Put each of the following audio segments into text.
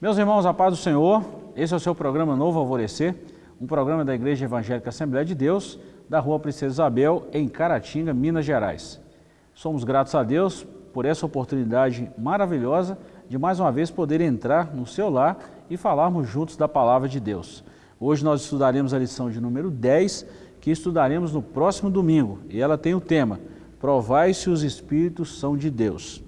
Meus irmãos, a paz do Senhor, esse é o seu programa Novo Alvorecer, um programa da Igreja Evangélica Assembleia de Deus, da Rua Princesa Isabel, em Caratinga, Minas Gerais. Somos gratos a Deus por essa oportunidade maravilhosa de mais uma vez poder entrar no seu lar e falarmos juntos da Palavra de Deus. Hoje nós estudaremos a lição de número 10, que estudaremos no próximo domingo, e ela tem o tema Provai se os Espíritos são de Deus.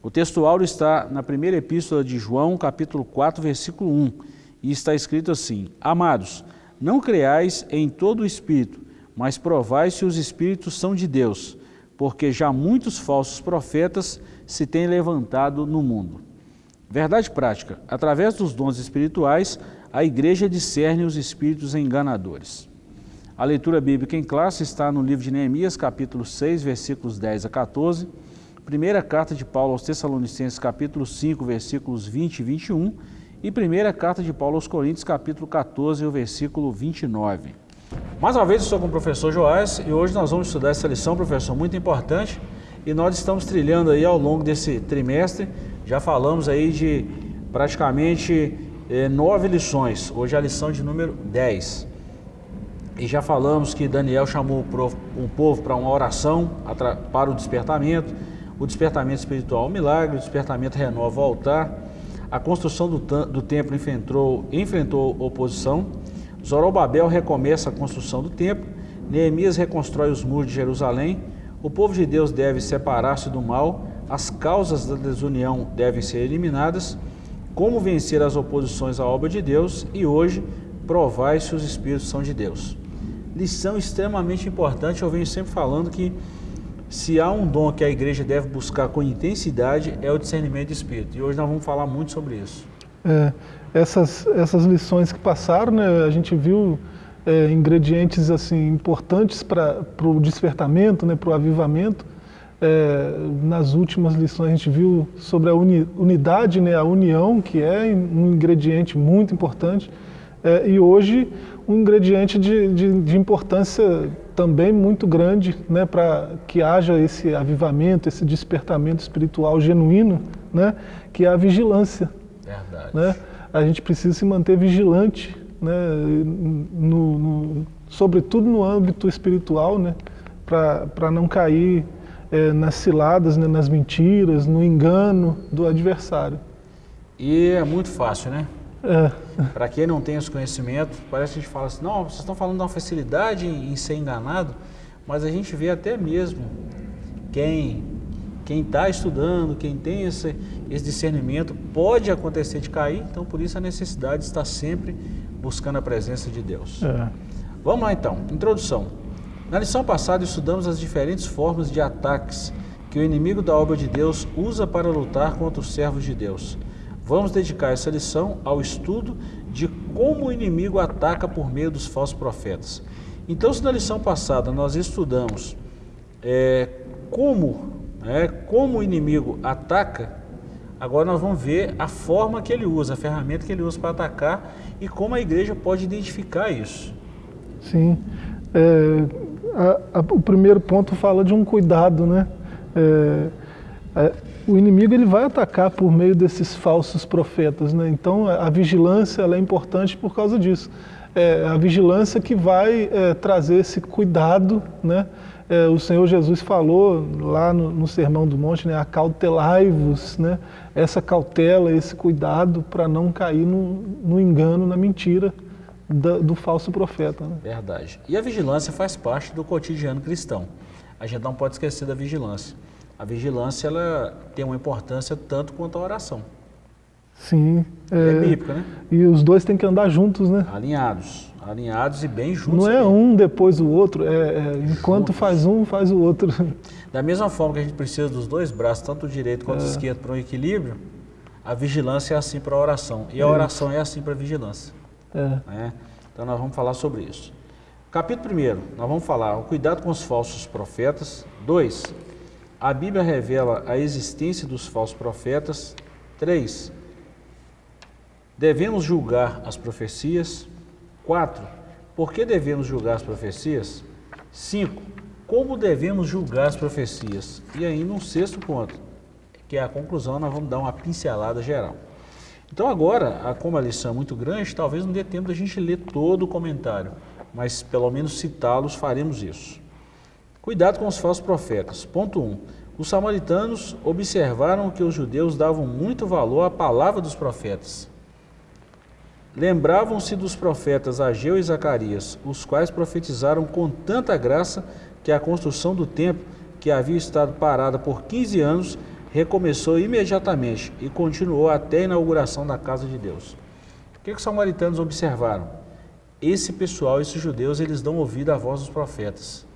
O texto áureo está na primeira epístola de João, capítulo 4, versículo 1, e está escrito assim, Amados, não creais em todo o Espírito, mas provai se os Espíritos são de Deus, porque já muitos falsos profetas se têm levantado no mundo. Verdade prática, através dos dons espirituais, a igreja discerne os espíritos enganadores. A leitura bíblica em classe está no livro de Neemias, capítulo 6, versículos 10 a 14, Primeira carta de Paulo aos Tessalonicenses, capítulo 5, versículos 20 e 21, e primeira carta de Paulo aos Coríntios, capítulo 14, o versículo 29. Mais uma vez, eu estou com o professor Joás e hoje nós vamos estudar essa lição, professor, muito importante, e nós estamos trilhando aí ao longo desse trimestre, já falamos aí de praticamente eh, nove lições, hoje é a lição de número 10. E já falamos que Daniel chamou um povo para uma oração para o despertamento, o despertamento espiritual o milagre, o despertamento renova o altar, a construção do, do templo enfrentou, enfrentou oposição, Zorobabel recomeça a construção do templo, Neemias reconstrói os muros de Jerusalém, o povo de Deus deve separar-se do mal, as causas da desunião devem ser eliminadas, como vencer as oposições à obra de Deus? E hoje provai se os Espíritos são de Deus. Lição extremamente importante, eu venho sempre falando que se há um dom que a igreja deve buscar com intensidade, é o discernimento de espírito. E hoje nós vamos falar muito sobre isso. É, essas, essas lições que passaram, né, a gente viu é, ingredientes assim importantes para o despertamento, né, para o avivamento. É, nas últimas lições a gente viu sobre a uni, unidade, né, a união, que é um ingrediente muito importante. É, e hoje um ingrediente de, de, de importância também muito grande né, para que haja esse avivamento, esse despertamento espiritual genuíno, né, que é a vigilância. Verdade. Né? A gente precisa se manter vigilante, né, no, no, sobretudo no âmbito espiritual, né, para não cair é, nas ciladas, né, nas mentiras, no engano do adversário. E é muito fácil, né? É. Para quem não tem esse conhecimento, parece que a gente fala assim, não, vocês estão falando de uma facilidade em, em ser enganado, mas a gente vê até mesmo quem quem está estudando, quem tem esse, esse discernimento, pode acontecer de cair, então por isso a necessidade de estar sempre buscando a presença de Deus. É. Vamos lá então, introdução. Na lição passada estudamos as diferentes formas de ataques que o inimigo da obra de Deus usa para lutar contra os servos de Deus. Vamos dedicar essa lição ao estudo de como o inimigo ataca por meio dos falsos profetas. Então, se na lição passada nós estudamos é, como, é, como o inimigo ataca, agora nós vamos ver a forma que ele usa, a ferramenta que ele usa para atacar e como a igreja pode identificar isso. Sim. É, a, a, o primeiro ponto fala de um cuidado, né? É, é o inimigo ele vai atacar por meio desses falsos profetas. Né? Então a vigilância é importante por causa disso. É a vigilância que vai é, trazer esse cuidado. Né? É, o Senhor Jesus falou lá no, no Sermão do Monte, né? acautelai-vos, né? essa cautela, esse cuidado para não cair no, no, engano, na mentira da, do falso profeta. Né? Verdade. E a vigilância faz parte do cotidiano cristão. A gente não pode esquecer da vigilância a vigilância ela tem uma importância tanto quanto a oração. Sim. É, é bíblica, né? E os dois têm que andar juntos, né? Alinhados. Alinhados e bem juntos. Não é um depois o outro, é, é enquanto faz um, faz o outro. Da mesma forma que a gente precisa dos dois braços, tanto o direito quanto o é. esquerdo, para um equilíbrio, a vigilância é assim para a oração. E a é oração é assim para a vigilância. É. Né? Então nós vamos falar sobre isso. Capítulo 1, nós vamos falar o cuidado com os falsos profetas. 2, a Bíblia revela a existência dos falsos profetas. 3. Devemos julgar as profecias. 4. Por que devemos julgar as profecias? 5. Como devemos julgar as profecias? E aí, no sexto ponto, que é a conclusão, nós vamos dar uma pincelada geral. Então agora, como a lição é muito grande, talvez não dê tempo da gente ler todo o comentário, mas pelo menos citá-los faremos isso. Cuidado com os falsos profetas. Ponto 1. Um, os samaritanos observaram que os judeus davam muito valor à palavra dos profetas. Lembravam-se dos profetas Ageu e Zacarias, os quais profetizaram com tanta graça que a construção do templo, que havia estado parada por 15 anos, recomeçou imediatamente e continuou até a inauguração da casa de Deus. O que, que os samaritanos observaram? Esse pessoal, esses judeus, eles dão ouvido à voz dos profetas.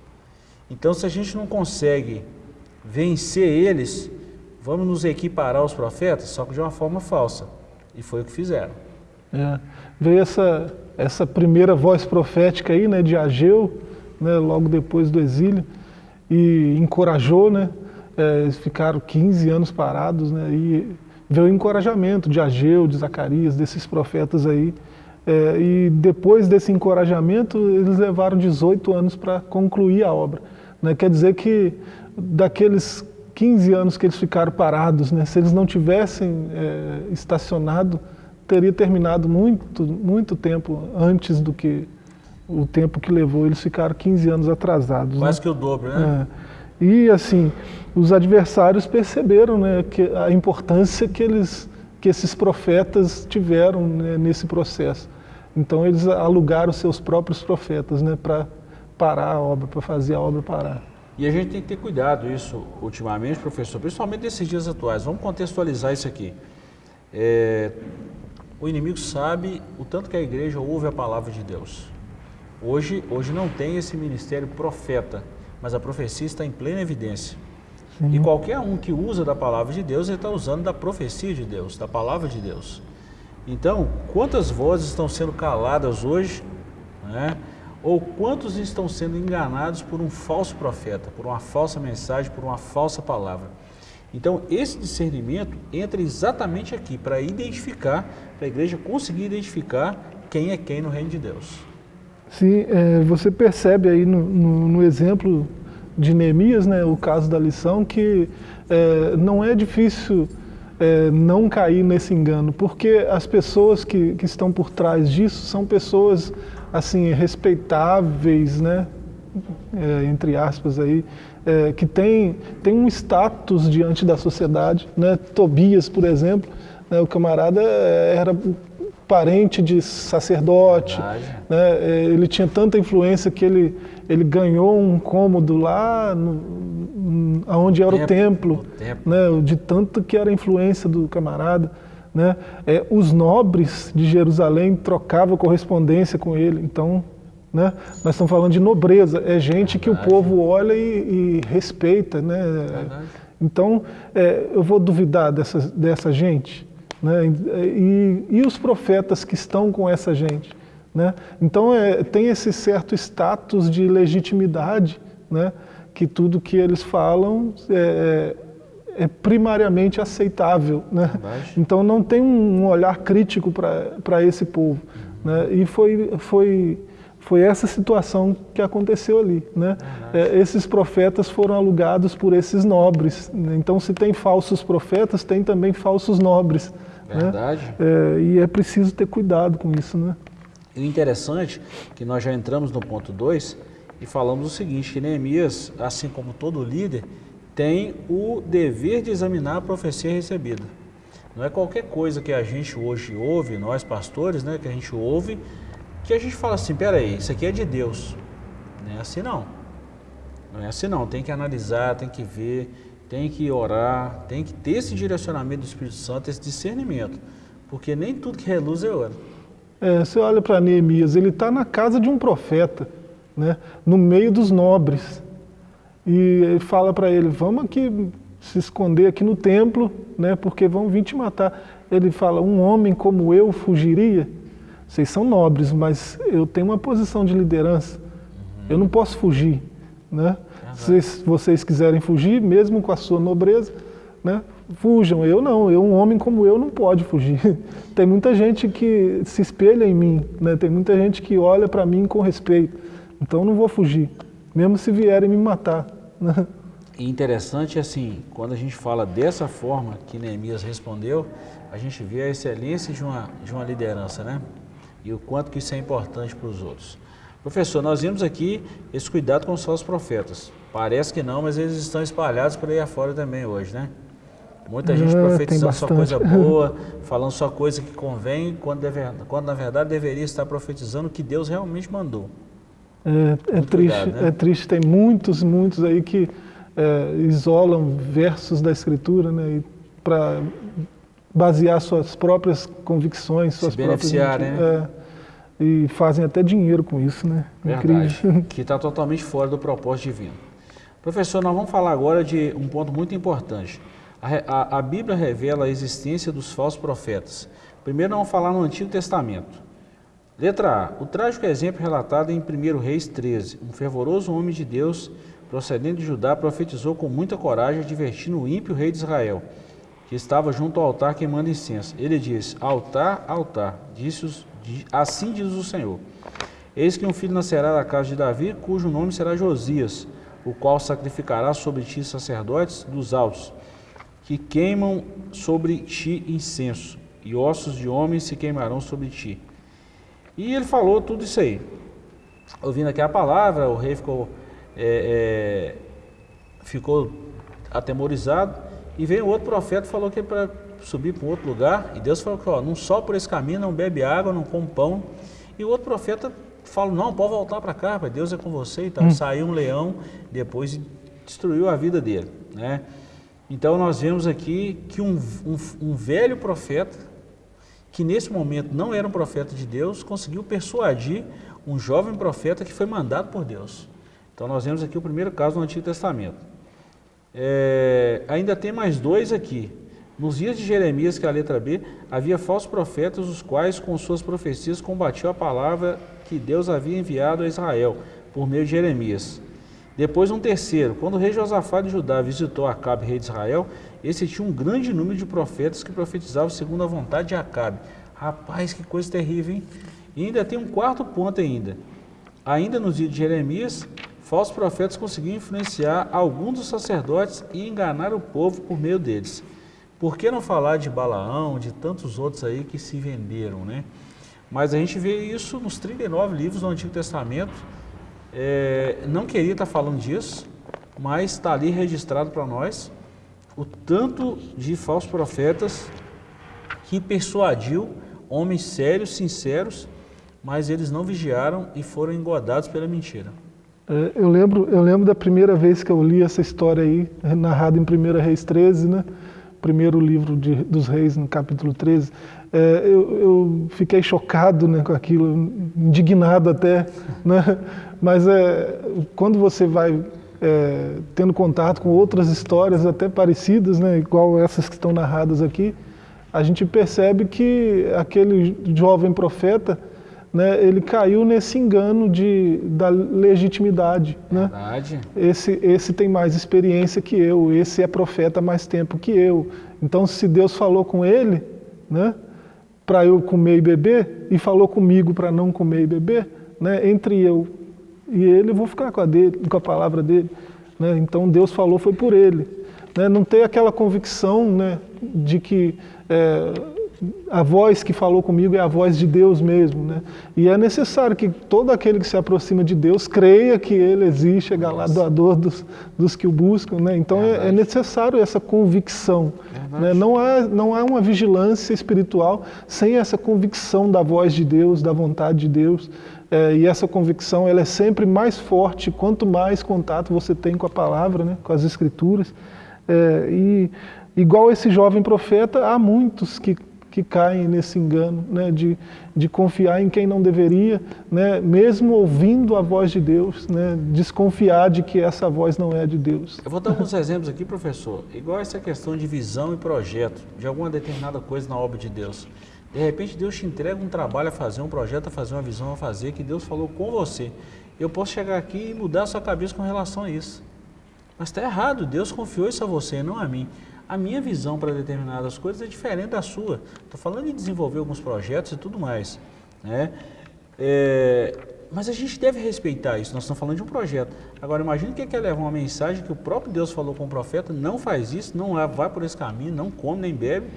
Então, se a gente não consegue vencer eles, vamos nos equiparar aos profetas, só que de uma forma falsa. E foi o que fizeram. É, veio essa, essa primeira voz profética aí, né, de Ageu, né, logo depois do exílio, e encorajou, né, é, eles ficaram 15 anos parados, né, e veio o encorajamento de Ageu, de Zacarias, desses profetas aí, é, e depois desse encorajamento, eles levaram 18 anos para concluir a obra. Né? Quer dizer que daqueles 15 anos que eles ficaram parados, né, se eles não tivessem é, estacionado, teria terminado muito, muito tempo antes do que o tempo que levou. Eles ficaram 15 anos atrasados. Quase né? que o dobro, né? É. E assim, os adversários perceberam né, que a importância que, eles, que esses profetas tiveram né, nesse processo. Então eles alugaram seus próprios profetas né, para parar a obra, para fazer a obra parar. E a gente tem que ter cuidado isso ultimamente, professor, principalmente nesses dias atuais. Vamos contextualizar isso aqui. É, o inimigo sabe o tanto que a igreja ouve a palavra de Deus. Hoje, hoje não tem esse ministério profeta, mas a profecia está em plena evidência. Sim. E qualquer um que usa da palavra de Deus, ele está usando da profecia de Deus, da palavra de Deus. Então, quantas vozes estão sendo caladas hoje, né? Ou quantos estão sendo enganados por um falso profeta, por uma falsa mensagem, por uma falsa palavra? Então, esse discernimento entra exatamente aqui para identificar, para a igreja conseguir identificar quem é quem no reino de Deus. Sim, é, você percebe aí no, no, no, exemplo de Neemias, né, o caso da lição, que é, não é difícil é, não cair nesse engano, porque as pessoas que, que estão por trás disso são pessoas assim respeitáveis, né? É, entre aspas aí, é, que tem, tem um status diante da sociedade, né? Tobias, por exemplo, né? o camarada era parente de sacerdote, né? É, ele tinha tanta influência que ele, ele ganhou um cômodo lá no, onde era o templo, o templo. Né? de tanto que era a influência do camarada. Né? É, os nobres de Jerusalém trocavam correspondência com ele. Então, né? nós estamos falando de nobreza. É gente que o povo olha e, e respeita. Né? Então, é, eu vou duvidar dessa, dessa gente. Né? E, e, os profetas que estão com essa gente. Né? Então, é, tem esse certo status de legitimidade, né? que tudo que eles falam é, é primariamente aceitável. Né? Então não tem um olhar crítico para esse povo. Né? E foi, foi, foi essa situação que aconteceu ali. Né? É, esses profetas foram alugados por esses nobres. Né? Então se tem falsos profetas, tem também falsos nobres. Né? Verdade. É, e é preciso ter cuidado com isso. Né? E o interessante é que nós já entramos no ponto 2 e falamos o seguinte, que Neemias, assim como todo líder, tem o dever de examinar a profecia recebida. Não é qualquer coisa que a gente hoje ouve, nós pastores, né, que a gente ouve, que a gente fala assim, peraí, isso aqui é de Deus. Não é assim não. Não é assim não, tem que analisar, tem que ver, tem que orar, tem que ter esse direcionamento do Espírito Santo, esse discernimento. Porque nem tudo que reluz é ouro. É, você olha para Neemias, ele está na casa de um profeta, né, no meio dos nobres. E ele fala para ele, vamos aqui se esconder aqui no templo, né, porque vão vir te matar. Ele fala, um homem como eu fugiria? Vocês são nobres, mas eu tenho uma posição de liderança. Eu não posso fugir. Né? Se vocês quiserem fugir, mesmo com a sua nobreza, né, fujam. Eu não, eu, um homem como eu não pode fugir. Tem muita gente que se espelha em mim, né? tem muita gente que olha para mim com respeito. Então eu não vou fugir mesmo se vierem me matar. Né? E interessante assim, quando a gente fala dessa forma que Neemias respondeu, a gente vê a excelência de uma, de uma liderança, né? E o quanto que isso é importante para os outros. Professor, nós vimos aqui esse cuidado com os falsos profetas. Parece que não, mas eles estão espalhados por aí afora também hoje, né? Muita gente é, profetizando só coisa boa, falando só coisa que convém, quando, deve, quando na verdade deveria estar profetizando o que Deus realmente mandou. É, é né? é triste, tem muitos, muitos aí que é, isolam versos da Escritura né, para basear suas próprias convicções, suas Se beneficiar, próprias... Né? É, e fazem até dinheiro com isso, né? Verdade, Incrível. que está totalmente fora do propósito divino. Professor, nós vamos falar agora de um ponto muito importante. A, a, a Bíblia revela a existência dos falsos profetas. Primeiro vamos falar no Antigo Testamento. Letra A. O trágico exemplo relatado em 1 Reis 13. Um fervoroso homem de Deus procedendo de Judá, profetizou com muita coragem, advertindo o ímpio rei de Israel, que estava junto ao altar queimando incenso. Ele disse: Altar, altar, disse assim diz o Senhor. Eis que um filho nascerá da casa de Davi, cujo nome será Josias, o qual sacrificará sobre ti sacerdotes dos altos, que queimam sobre ti incenso, e ossos de homens se queimarão sobre ti. E ele falou tudo isso aí. Ouvindo aqui a palavra, o rei ficou é, é, ficou atemorizado e veio outro profeta falou que é para subir para um outro lugar e Deus falou que ó, não só por esse caminho, não bebe água, não come pão. E o outro profeta falou, não, pode voltar para cá, pai, Deus é com você e tal. Hum. Saiu um leão depois destruiu a vida dele. Né? Então nós vemos aqui que um, um, um velho profeta, que nesse momento não era um profeta de Deus, conseguiu persuadir um jovem profeta que foi mandado por Deus. Então nós vemos aqui o primeiro caso no Antigo Testamento. É, ainda tem mais dois aqui. Nos dias de Jeremias, que é a letra B, havia falsos profetas, os quais com suas profecias combatiam a palavra que Deus havia enviado a Israel, por meio de Jeremias. Depois um terceiro, quando o rei Josafá de Judá visitou Acabe, rei de Israel, esse tinha um grande número de profetas que profetizavam segundo a vontade de Acabe. Rapaz, que coisa terrível, hein? E ainda tem um quarto ponto ainda. Ainda nos dias de Jeremias, falsos profetas conseguiam influenciar alguns dos sacerdotes e enganar o povo por meio deles. Por que não falar de Balaão, de tantos outros aí que se venderam, né? Mas a gente vê isso nos 39 livros do Antigo Testamento. É, não queria estar falando disso, mas está ali registrado para nós o tanto de falsos profetas que persuadiu homens sérios, sinceros, mas eles não vigiaram e foram engodados pela mentira. É, eu, lembro, eu lembro da primeira vez que eu li essa história aí, narrada em 1 Reis 13, né? primeiro livro de, dos reis, no capítulo 13. É, eu, eu, fiquei chocado né, com aquilo, indignado até. Né? Mas é, quando você vai é, tendo contato com outras histórias até parecidas, né, igual essas que estão narradas aqui, a gente percebe que aquele jovem profeta né, ele caiu nesse engano de, da legitimidade. Né? Esse, esse tem mais experiência que eu, esse é profeta há mais tempo que eu. Então, se Deus falou com ele né, para eu comer e beber, e falou comigo para não comer e beber, né, entre eu e ele, eu vou ficar com a, dele, com a palavra dele. Né? Então, Deus falou, foi por ele. Né? Não ter aquela convicção né, de que. É, a voz que falou comigo é a voz de Deus mesmo, né? E é necessário que todo aquele que se aproxima de Deus creia que Ele existe, é galardoador dos, dos que o buscam, né? Então é, é, necessário essa convicção, né? Não há, não há uma vigilância espiritual sem essa convicção da voz de Deus, da vontade de Deus, é, e essa convicção ela é sempre mais forte quanto mais contato você tem com a palavra, né? Com as escrituras, é, e igual esse jovem profeta, há muitos que que caem nesse engano né, de, de confiar em quem não deveria, né, mesmo ouvindo a voz de Deus, né, desconfiar de que essa voz não é de Deus. Eu vou dar alguns exemplos aqui, professor. Igual essa questão de visão e projeto de alguma determinada coisa na obra de Deus. De repente Deus te entrega um trabalho a fazer, um projeto a fazer, uma visão a fazer, que Deus falou com você. Eu posso chegar aqui e mudar a sua cabeça com relação a isso. Mas está errado, Deus confiou isso a você, não a mim a minha visão para determinadas coisas é diferente da sua. Estou falando de desenvolver alguns projetos e tudo mais. Né? É, mas a gente deve respeitar isso, nós estamos falando de um projeto. Agora, imagine que é quer levar uma mensagem que o próprio Deus falou com o profeta, não faz isso, não vai por esse caminho, não come nem bebe,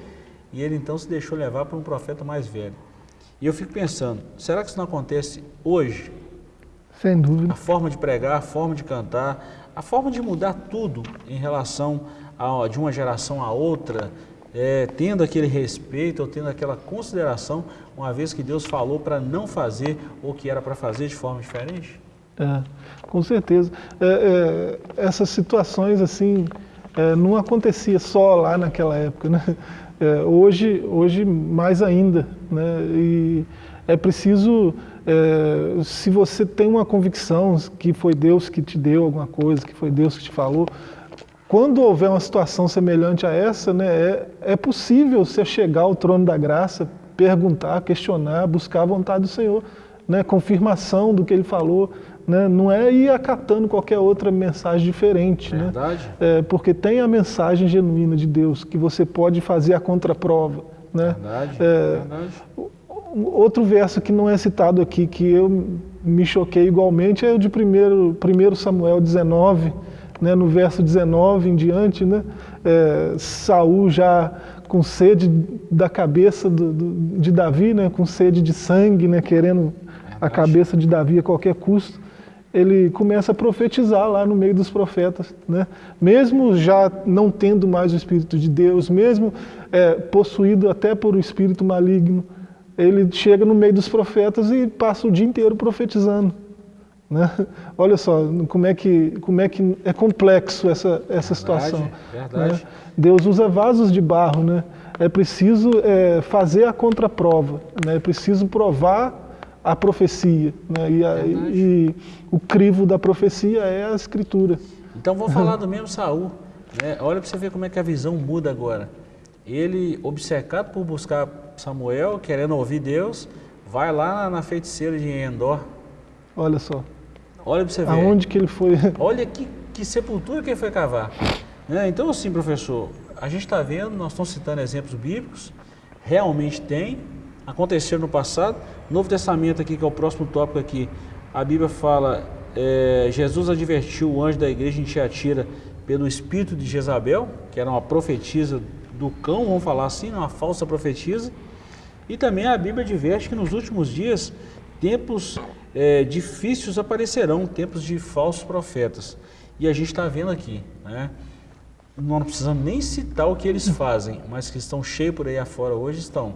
e ele então se deixou levar por um profeta mais velho. E eu fico pensando, será que isso não acontece hoje? Sem dúvida. A forma de pregar, a forma de cantar, a forma de mudar tudo em relação de uma geração a outra, é, tendo aquele respeito ou tendo aquela consideração, uma vez que Deus falou para não fazer o que era para fazer de forma diferente? É, com certeza. É, é, essas situações assim é, não acontecia só lá naquela época, né? É, hoje, hoje mais ainda, né? E é preciso, é, se você tem uma convicção que foi Deus que te deu alguma coisa, que foi Deus que te falou, quando houver uma situação semelhante a essa, né, é, é possível você chegar ao trono da graça, perguntar, questionar, buscar a vontade do Senhor, né, confirmação do que Ele falou, né, não é ir acatando qualquer outra mensagem diferente, né, Verdade. né, é, porque tem a mensagem genuína de Deus que você pode fazer a contraprova, né. Verdade. É, Verdade. Outro verso que não é citado aqui que eu me choquei igualmente é o de 1 Samuel 19, né, no verso 19 em diante, né, é, Saul já com sede da cabeça do, do, de Davi, né, com sede de sangue, né, querendo a cabeça de Davi a qualquer custo, ele começa a profetizar lá no meio dos profetas. Né? Mesmo já não tendo mais o Espírito de Deus, mesmo é, possuído até por um espírito maligno, ele chega no meio dos profetas e passa o dia inteiro profetizando. Né? Olha só como é que, como é, que é complexo essa, essa verdade, situação. Verdade. Né? Deus usa vasos de barro, né? é preciso é, fazer a contraprova, né? é preciso provar a profecia. Né? E, a, e, o crivo da profecia é a escritura. Então vou falar do mesmo Saul. Né? Olha para você ver como é que a visão muda agora. Ele, obcecado por buscar Samuel, querendo ouvir Deus, vai lá na feiticeira de Endor. Olha só. Olha para você ver. Aonde que ele foi? Olha que, que sepultura que ele foi cavar. Né? Então, assim, professor, a gente está vendo, nós estamos citando exemplos bíblicos, realmente tem, aconteceu no passado. Novo Testamento aqui, que é o próximo tópico aqui, a Bíblia fala, é, Jesus advertiu o anjo da igreja em Tiatira pelo espírito de Jezabel, que era uma profetisa do cão, vamos falar assim, uma falsa profetisa. E também a Bíblia adverte que nos últimos dias tempos é, difíceis aparecerão, tempos de falsos profetas. E a gente está vendo aqui, né? Não precisamos nem citar o que eles fazem, mas que estão cheios por aí afora hoje estão.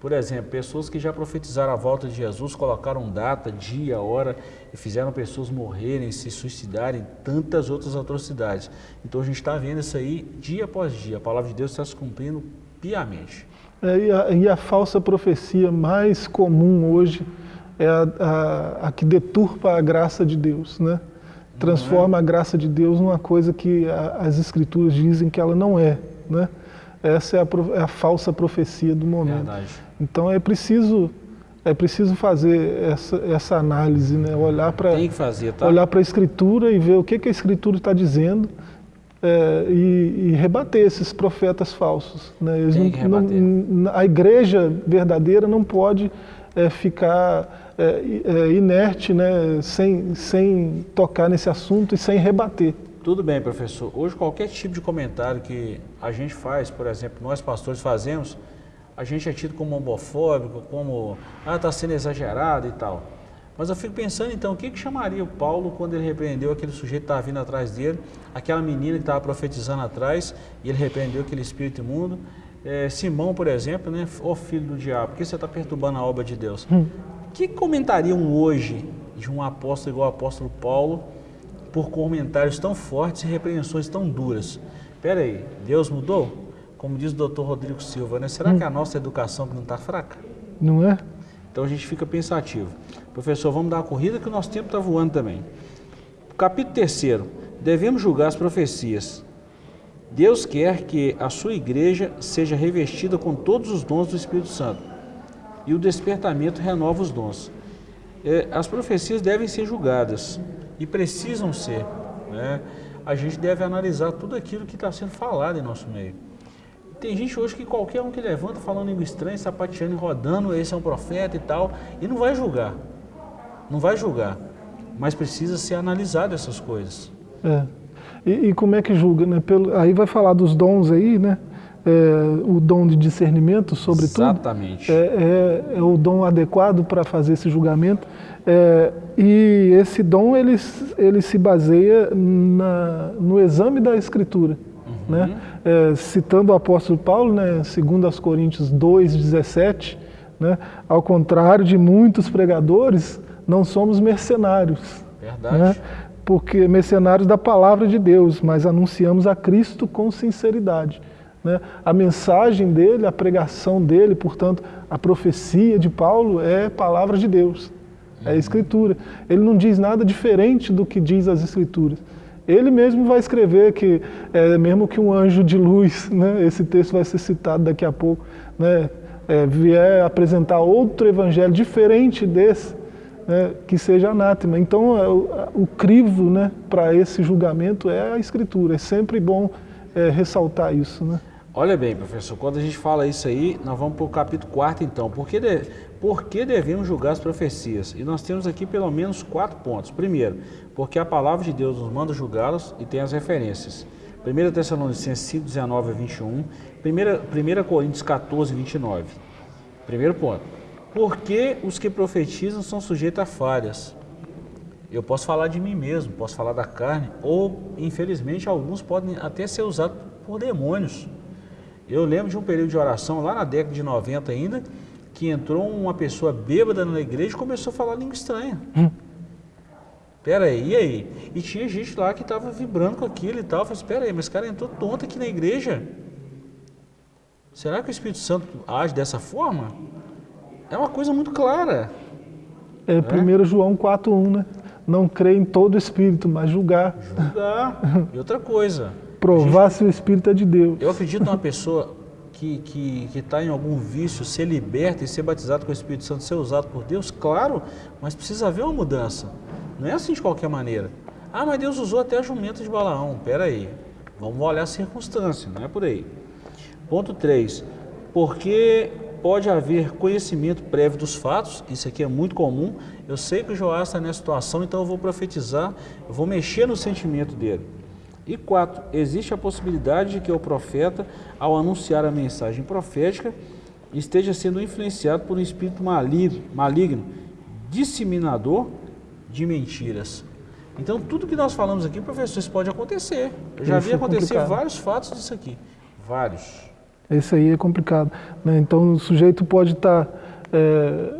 Por exemplo, pessoas que já profetizaram a volta de Jesus, colocaram data, dia, hora e fizeram pessoas morrerem, se suicidarem, tantas outras atrocidades. Então a gente está vendo isso aí dia após dia. A palavra de Deus está se cumprindo piamente. É, e, a, e a falsa profecia mais comum hoje é a, a, a, que deturpa a graça de Deus, né? Transforma a graça de Deus numa coisa que a, as escrituras dizem que ela não é, né? Essa é a, é a falsa profecia do momento. Verdade. Então é preciso é preciso fazer essa, essa análise, né? Olhar para tá? olhar para a escritura e ver o que, que a escritura está dizendo é, e, e, rebater esses profetas falsos. Né? Não, não, a igreja verdadeira não pode é, ficar é, é, inerte, né, sem, sem tocar nesse assunto e sem rebater. Tudo bem, professor. Hoje, qualquer tipo de comentário que a gente faz, por exemplo, nós pastores fazemos, a gente é tido como homofóbico, como, ah, está sendo exagerado e tal. Mas eu fico pensando, então, o que, que chamaria o Paulo quando ele repreendeu aquele sujeito que estava vindo atrás dele, aquela menina que estava profetizando atrás, e ele repreendeu aquele espírito imundo, é, Simão, por exemplo, né? Ó filho do diabo, por que você está perturbando a obra de Deus? Hum. que comentariam hoje de um apóstolo igual o apóstolo Paulo por comentários tão fortes e repreensões tão duras? Espera aí, Deus mudou? Como diz o doutor Rodrigo Silva, né? Será hum. que a nossa educação não está fraca? Não é? Então a gente fica pensativo. Professor, vamos dar uma corrida que o nosso tempo está voando também. Capítulo 3. Devemos julgar as profecias. Deus quer que a sua igreja seja revestida com todos os dons do Espírito Santo. E o despertamento renova os dons. É, as profecias devem ser julgadas e precisam ser. Né? A gente deve analisar tudo aquilo que está sendo falado em nosso meio. Tem gente hoje que qualquer um que levanta falando língua estranha, sapateando e rodando, esse é um profeta e tal, e não vai julgar. não vai julgar, mas precisa ser analisado essas coisas. É. E, e, como é que julga, né? Pelo, aí vai falar dos dons aí, né? É, o dom de discernimento, sobretudo. Exatamente. É, é, é o dom adequado para fazer esse julgamento. É, e esse dom ele, ele se baseia na, no exame da Escritura. Uhum. Né? É, citando o apóstolo Paulo, né, segundo aos Coríntios 2,17, né, ao contrário de muitos pregadores, não somos mercenários. Verdade. Né, porque mercenários da palavra de Deus, mas anunciamos a Cristo com sinceridade. Né? A mensagem dele, a pregação dele, portanto, a profecia de Paulo é palavra de Deus, é a Escritura. Ele não diz nada diferente do que diz as Escrituras. Ele mesmo vai escrever que, é, mesmo que um anjo de luz, né, esse texto vai ser citado daqui a pouco, né, é, vier apresentar outro evangelho diferente desse, né, que seja anátema. Então, é, o, crivo né, para esse julgamento é a Escritura. É sempre bom é, ressaltar isso. Né? Olha bem, professor, quando a gente fala isso aí, nós vamos para o capítulo 4 então. Por que, de, por que devemos julgar as profecias? E nós temos aqui pelo menos quatro pontos. Primeiro, porque a palavra de Deus nos manda julgá-las e tem as referências. 1 Tessalonicenses 5, 19 a 21, 1, 1 Coríntios 14, 29. Primeiro ponto. Porque os que profetizam são sujeitos a falhas. Eu posso falar de mim mesmo, posso falar da carne, ou, infelizmente, alguns podem até ser usados por demônios. Eu lembro de um período de oração, lá na década de 90 ainda, que entrou uma pessoa bêbada na igreja e começou a falar língua estranha. Hum. Pera aí, e aí? E tinha gente lá que estava vibrando com aquilo e tal. Eu falei, espera assim, aí, mas esse cara entrou tonto aqui na igreja. Será que o Espírito Santo age dessa forma? É uma coisa muito clara. É, é? 1 João 4,1, né? Não crê em todo espírito, mas julgar. Julgar. E outra coisa. Provar gente, se o espírito é de Deus. Eu acredito numa pessoa que está que, que tá em algum vício, ser liberta e ser batizado com o Espírito Santo, ser usado por Deus, claro, mas precisa haver uma mudança. Não é assim de qualquer maneira. Ah, mas Deus usou até a jumenta de Balaão. Pera aí, vamos olhar a circunstância, não é por aí. Ponto 3. Porque pode haver conhecimento prévio dos fatos, isso aqui é muito comum. Eu sei que o Joás está nessa situação, então eu vou profetizar, eu vou mexer no sentimento dele. E quatro, existe a possibilidade de que o profeta, ao anunciar a mensagem profética, esteja sendo influenciado por um espírito maligno, maligno disseminador de mentiras. Então, tudo que nós falamos aqui, professor, isso pode acontecer. Eu já vi é acontecer vários fatos disso aqui. Vários. Esse aí é complicado. Né? Então, o sujeito pode estar é,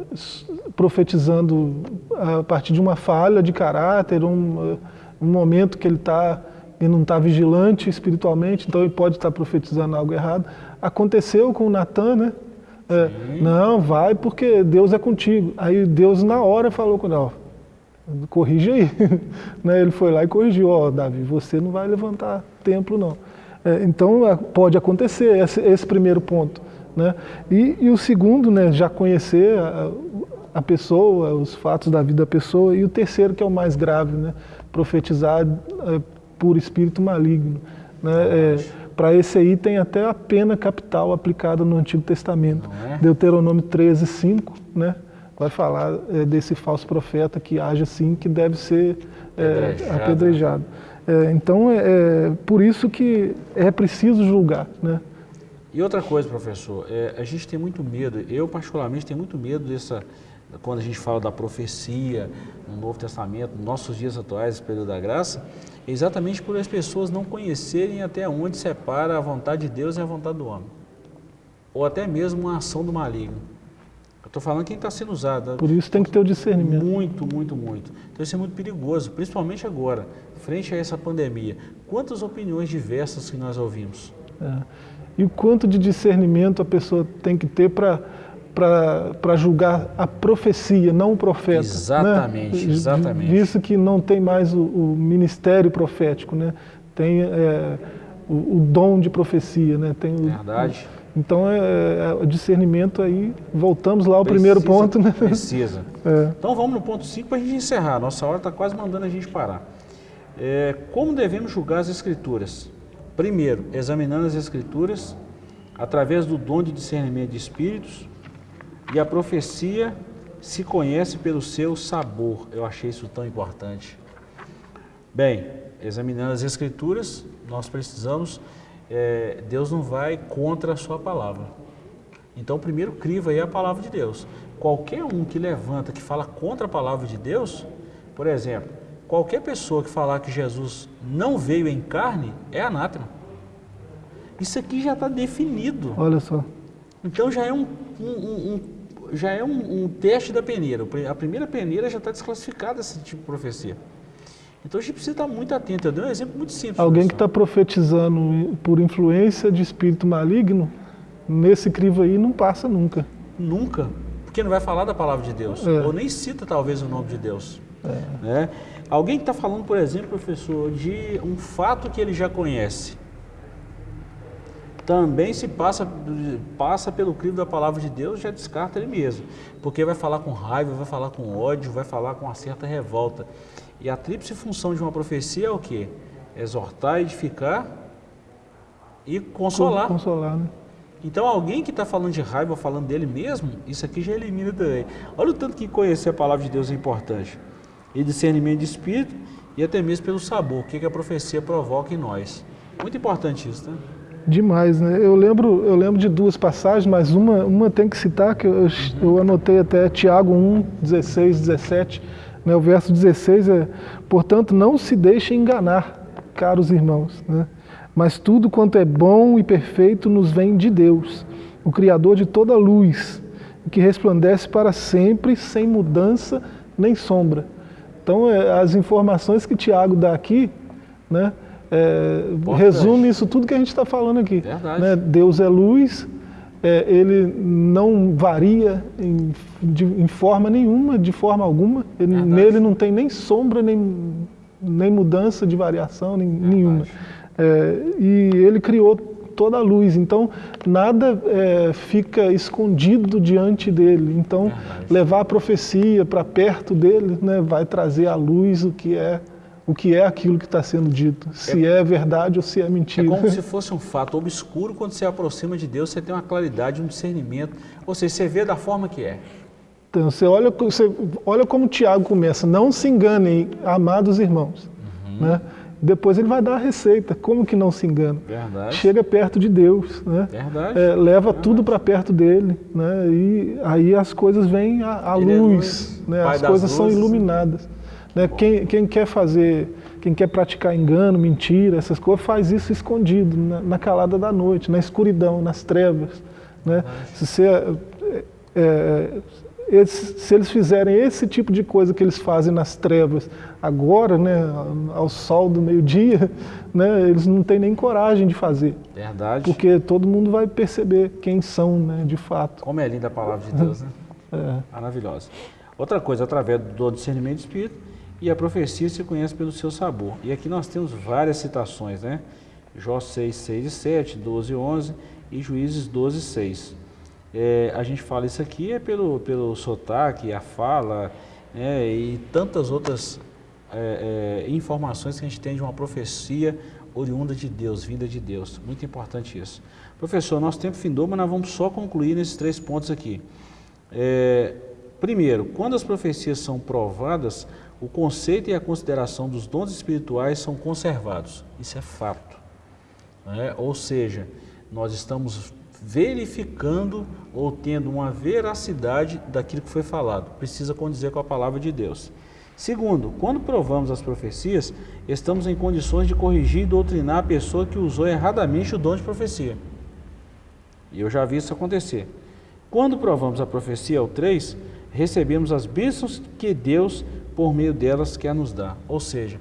profetizando a partir de uma falha de caráter, um, um momento que ele está e não está vigilante espiritualmente, então ele pode estar profetizando algo errado. Aconteceu com o Natan, né? É, não, vai porque Deus é contigo. Aí Deus na hora falou com ele, corrige aí. né? Ele foi lá e corrigiu, ó, Davi, você não vai levantar templo não. É, então é, pode acontecer esse, esse primeiro ponto. Né? E, e, o segundo, né, já conhecer a, a, pessoa, os fatos da vida da pessoa. E o terceiro, que é o mais grave, né, profetizar é, por espírito maligno. Né? É, Para esse aí tem até a pena capital aplicada no Antigo Testamento. É? Deuteronômio 13, 5, né? vai falar é, desse falso profeta que age assim, que deve ser é, apedrejado. É, então, é, é, por isso que é preciso julgar. Né? E outra coisa, professor, é, a gente tem muito medo, eu particularmente tenho muito medo dessa, quando a gente fala da profecia no Novo Testamento, nos nossos dias atuais, período da graça, exatamente por as pessoas não conhecerem até onde separa a vontade de Deus e a vontade do homem. Ou até mesmo uma ação do maligno. Eu estou falando quem está sendo usado. Por isso tem que ter o discernimento. Muito, muito, muito. Então isso é muito perigoso, principalmente agora, frente a essa pandemia. Quantas opiniões diversas que nós ouvimos. É. E o quanto de discernimento a pessoa tem que ter para para julgar a profecia, não o profeta. Exatamente, né? exatamente. Visto que não tem mais o, o ministério profético, né? tem é, o, o, dom de profecia. Né? Tem o, Verdade. Então, é, é, o discernimento aí, voltamos lá ao precisa, primeiro ponto. Né? Precisa. É. Então, vamos no ponto 5 para a gente encerrar. Nossa hora está quase mandando a gente parar. É, como devemos julgar as Escrituras? Primeiro, examinando as Escrituras através do dom de discernimento de espíritos, e a profecia se conhece pelo seu sabor. Eu achei isso tão importante. Bem, examinando as Escrituras, nós precisamos, é, Deus não vai contra a sua palavra. Então, primeiro criva aí a palavra de Deus. Qualquer um que levanta, que fala contra a palavra de Deus, por exemplo, qualquer pessoa que falar que Jesus não veio em carne, é anátema. Isso aqui já está definido. Olha só. Então já é um, um, um, já é um, um, teste da peneira. A primeira peneira já está desclassificada esse tipo de profecia. Então a gente precisa estar muito atento. Eu dei um exemplo muito simples. Alguém que está profetizando por influência de espírito maligno, nesse crivo aí não passa nunca. Nunca. Porque não vai falar da palavra de Deus. É. Ou nem cita talvez o nome de Deus. É. Né? Alguém que está falando, por exemplo, professor, de um fato que ele já conhece também se passa, passa pelo crivo da palavra de Deus, já descarta ele mesmo. Porque vai falar com raiva, vai falar com ódio, vai falar com uma certa revolta. E a tríplice função de uma profecia é o quê? Exortar, edificar e consolar. Consolar, né? Então alguém que está falando de raiva, falando dele mesmo, isso aqui já elimina também. Olha o tanto que conhecer a palavra de Deus é importante. E discernimento de espírito e até mesmo pelo sabor, o que, que a profecia provoca em nós. Muito importante isso, né? Demais, né? Eu lembro, eu lembro de duas passagens, mas uma, uma tem que citar, que eu, eu anotei até Tiago 1, 16, 17. Né? O verso 16 é, portanto, não se deixe enganar, caros irmãos, né? mas tudo quanto é bom e perfeito nos vem de Deus, o Criador de toda luz, que resplandece para sempre, sem mudança nem sombra. Então, é, as informações que Tiago dá aqui, né? é, resume isso tudo que a gente está falando aqui. Né? Deus é luz, é, ele não varia em, de, em, forma nenhuma, de forma alguma. Ele, nele não tem nem sombra, nem, nem mudança de variação nem, nenhuma. É, e ele criou toda a luz, então nada é, fica escondido diante dele. Então, levar a profecia para perto dele né, vai trazer à luz o que é o que é aquilo que está sendo dito, se é, é, verdade ou se é mentira. É como se fosse um fato obscuro, quando você aproxima de Deus, você tem uma claridade, um discernimento, ou seja, você vê da forma que é. Então, você olha, você olha como o Tiago começa, não se enganem, amados irmãos. Uhum. Né? Depois ele vai dar a receita, como que não se engana? Verdade. Chega perto de Deus, né? Verdade. É, leva Verdade. tudo para perto dele, né? e aí as coisas vêm à, à luz, é luz, né? as coisas luzes. são iluminadas. Né? Quem, quem, quer fazer, quem quer praticar engano, mentira, essas coisas, faz isso escondido, na, na calada da noite, na escuridão, nas trevas. Né? Se, você, é, é, eles, se eles fizerem esse tipo de coisa que eles fazem nas trevas agora, né, ao sol do meio-dia, né, eles não têm nem coragem de fazer. Verdade. Porque todo mundo vai perceber quem são, né, de fato. Como é linda a palavra de Deus, né? É. Maravilhosa. Outra coisa, através do discernimento de espírito, e a profecia se conhece pelo seu sabor. E aqui nós temos várias citações, né? Jó 6, 6 e 7, 12 e 11 e Juízes 12 e 6. É, a gente fala isso aqui é pelo, pelo sotaque, a fala né, e tantas outras é, é, informações que a gente tem de uma profecia oriunda de Deus, vinda de Deus. Muito importante isso. Professor, nosso tempo findou, mas nós vamos só concluir nesses três pontos aqui. É, primeiro, quando as profecias são provadas, o conceito e a consideração dos dons espirituais são conservados. Isso é fato. Né? Ou seja, nós estamos verificando ou tendo uma veracidade daquilo que foi falado. Precisa condizer com a palavra de Deus. Segundo, quando provamos as profecias, estamos em condições de corrigir e doutrinar a pessoa que usou erradamente o dom de profecia. E eu já vi isso acontecer. Quando provamos a profecia, o 3, recebemos as bênçãos que Deus por meio delas quer nos dar. Ou seja,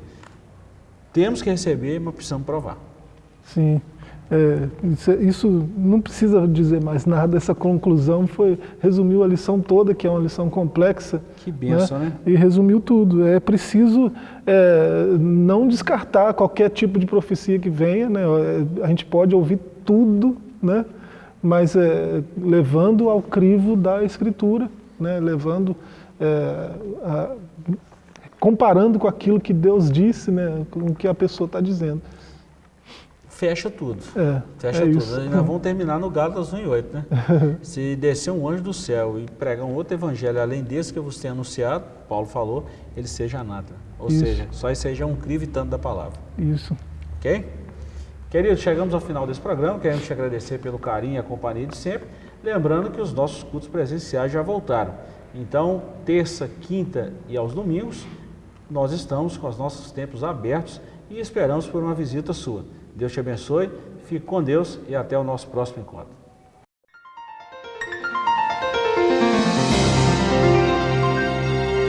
temos que receber, mas precisamos provar. Sim. É, isso não precisa dizer mais nada, essa conclusão foi, resumiu a lição toda, que é uma lição complexa. Que benção, né? né? E resumiu tudo. É preciso é, não descartar qualquer tipo de profecia que venha, né? A gente pode ouvir tudo, né? mas é, levando ao crivo da Escritura, né? levando é, a, comparando com aquilo que Deus disse, né, com o que a pessoa está dizendo. fecha tudo. É, fecha é tudo. isso. Nós vamos terminar no Gálatas 1 e 8, né? Se descer um anjo do céu e pregar um outro evangelho além desse que eu vos tenho anunciado, Paulo falou, ele seja anátema. Ou Isso. seja, só esse seja um crivo tanto da palavra. Isso. Ok? Queridos, chegamos ao final desse programa. Queremos te agradecer pelo carinho e a companhia de sempre. Lembrando que os nossos cultos presenciais já voltaram. Então, terça, quinta e aos domingos, nós estamos com os nossos templos abertos e esperamos por uma visita sua. Deus te abençoe, fique com Deus e até o nosso próximo encontro.